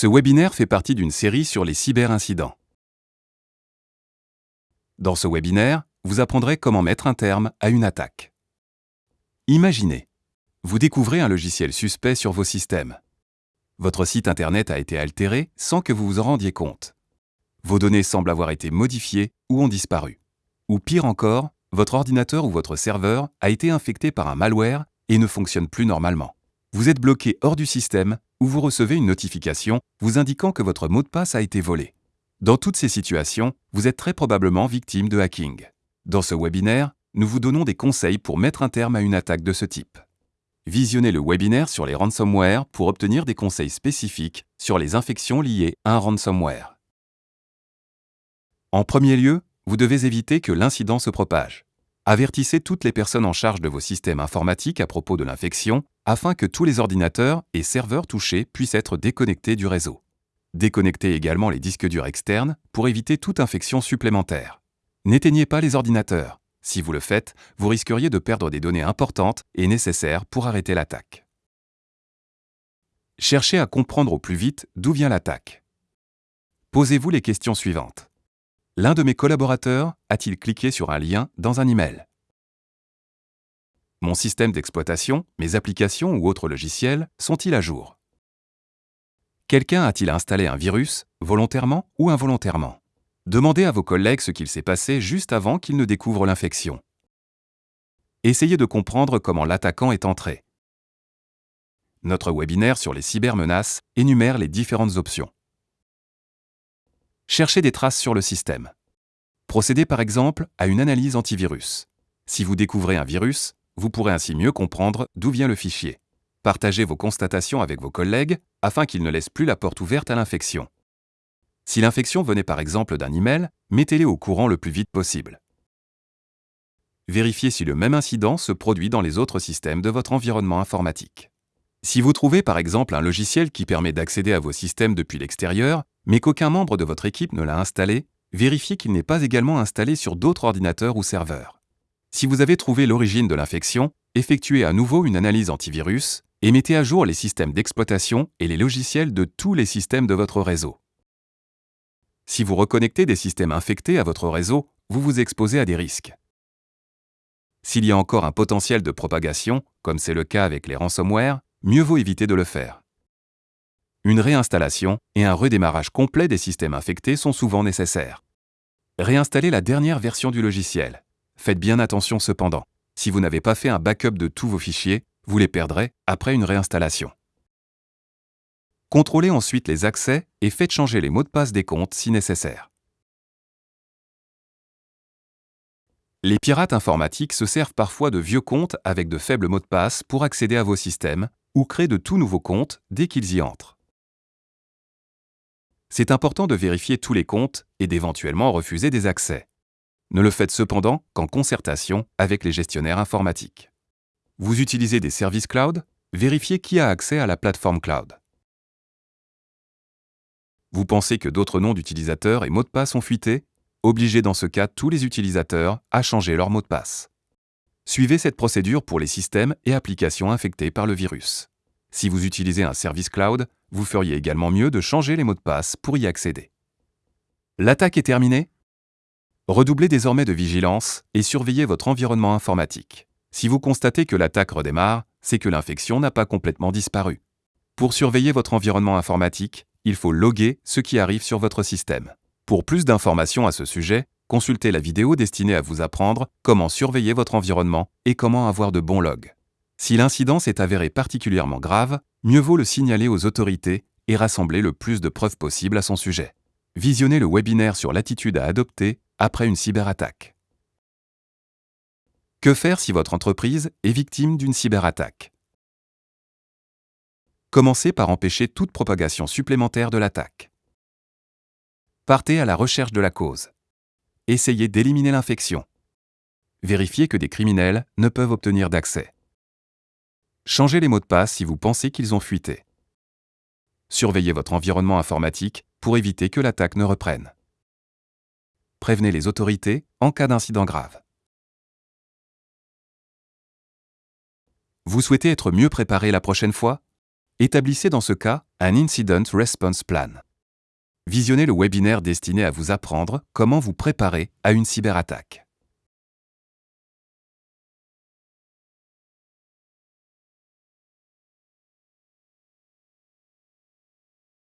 Ce webinaire fait partie d'une série sur les cyberincidents. Dans ce webinaire, vous apprendrez comment mettre un terme à une attaque. Imaginez, vous découvrez un logiciel suspect sur vos systèmes. Votre site Internet a été altéré sans que vous vous en rendiez compte. Vos données semblent avoir été modifiées ou ont disparu. Ou pire encore, votre ordinateur ou votre serveur a été infecté par un malware et ne fonctionne plus normalement. Vous êtes bloqué hors du système ou vous recevez une notification vous indiquant que votre mot de passe a été volé. Dans toutes ces situations, vous êtes très probablement victime de hacking. Dans ce webinaire, nous vous donnons des conseils pour mettre un terme à une attaque de ce type. Visionnez le webinaire sur les ransomware pour obtenir des conseils spécifiques sur les infections liées à un ransomware. En premier lieu, vous devez éviter que l'incident se propage. Avertissez toutes les personnes en charge de vos systèmes informatiques à propos de l'infection afin que tous les ordinateurs et serveurs touchés puissent être déconnectés du réseau. Déconnectez également les disques durs externes pour éviter toute infection supplémentaire. N'éteignez pas les ordinateurs. Si vous le faites, vous risqueriez de perdre des données importantes et nécessaires pour arrêter l'attaque. Cherchez à comprendre au plus vite d'où vient l'attaque. Posez-vous les questions suivantes. L'un de mes collaborateurs a-t-il cliqué sur un lien dans un email? Mon système d'exploitation, mes applications ou autres logiciels sont-ils à jour? Quelqu'un a-t-il installé un virus, volontairement ou involontairement? Demandez à vos collègues ce qu'il s'est passé juste avant qu'ils ne découvrent l'infection. Essayez de comprendre comment l'attaquant est entré. Notre webinaire sur les cybermenaces énumère les différentes options. Cherchez des traces sur le système. Procédez par exemple à une analyse antivirus. Si vous découvrez un virus, vous pourrez ainsi mieux comprendre d'où vient le fichier. Partagez vos constatations avec vos collègues afin qu'ils ne laissent plus la porte ouverte à l'infection. Si l'infection venait par exemple d'un email, mettez-les au courant le plus vite possible. Vérifiez si le même incident se produit dans les autres systèmes de votre environnement informatique. Si vous trouvez par exemple un logiciel qui permet d'accéder à vos systèmes depuis l'extérieur, mais qu'aucun membre de votre équipe ne l'a installé, vérifiez qu'il n'est pas également installé sur d'autres ordinateurs ou serveurs. Si vous avez trouvé l'origine de l'infection, effectuez à nouveau une analyse antivirus et mettez à jour les systèmes d'exploitation et les logiciels de tous les systèmes de votre réseau. Si vous reconnectez des systèmes infectés à votre réseau, vous vous exposez à des risques. S'il y a encore un potentiel de propagation, comme c'est le cas avec les ransomware, mieux vaut éviter de le faire. Une réinstallation et un redémarrage complet des systèmes infectés sont souvent nécessaires. Réinstallez la dernière version du logiciel. Faites bien attention cependant. Si vous n'avez pas fait un backup de tous vos fichiers, vous les perdrez après une réinstallation. Contrôlez ensuite les accès et faites changer les mots de passe des comptes si nécessaire. Les pirates informatiques se servent parfois de vieux comptes avec de faibles mots de passe pour accéder à vos systèmes ou créent de tout nouveaux comptes dès qu'ils y entrent. C'est important de vérifier tous les comptes et d'éventuellement refuser des accès. Ne le faites cependant qu'en concertation avec les gestionnaires informatiques. Vous utilisez des services cloud? Vérifiez qui a accès à la plateforme cloud. Vous pensez que d'autres noms d'utilisateurs et mots de passe ont fuité? Obligez dans ce cas tous les utilisateurs à changer leur mot de passe. Suivez cette procédure pour les systèmes et applications infectés par le virus. Si vous utilisez un service cloud, vous feriez également mieux de changer les mots de passe pour y accéder. L'attaque est terminée Redoublez désormais de vigilance et surveillez votre environnement informatique. Si vous constatez que l'attaque redémarre, c'est que l'infection n'a pas complètement disparu. Pour surveiller votre environnement informatique, il faut loguer ce qui arrive sur votre système. Pour plus d'informations à ce sujet, consultez la vidéo destinée à vous apprendre comment surveiller votre environnement et comment avoir de bons logs. Si l'incident s'est avéré particulièrement grave, mieux vaut le signaler aux autorités et rassembler le plus de preuves possibles à son sujet. Visionnez le webinaire sur l'attitude à adopter après une cyberattaque. Que faire si votre entreprise est victime d'une cyberattaque? Commencez par empêcher toute propagation supplémentaire de l'attaque. Partez à la recherche de la cause. Essayez d'éliminer l'infection. Vérifiez que des criminels ne peuvent obtenir d'accès. Changez les mots de passe si vous pensez qu'ils ont fuité. Surveillez votre environnement informatique pour éviter que l'attaque ne reprenne prévenez les autorités en cas d'incident grave. Vous souhaitez être mieux préparé la prochaine fois? Établissez dans ce cas un Incident Response Plan. Visionnez le webinaire destiné à vous apprendre comment vous préparer à une cyberattaque.